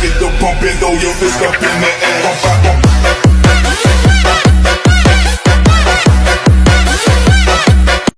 Get the pumping, throw your fist up in the air.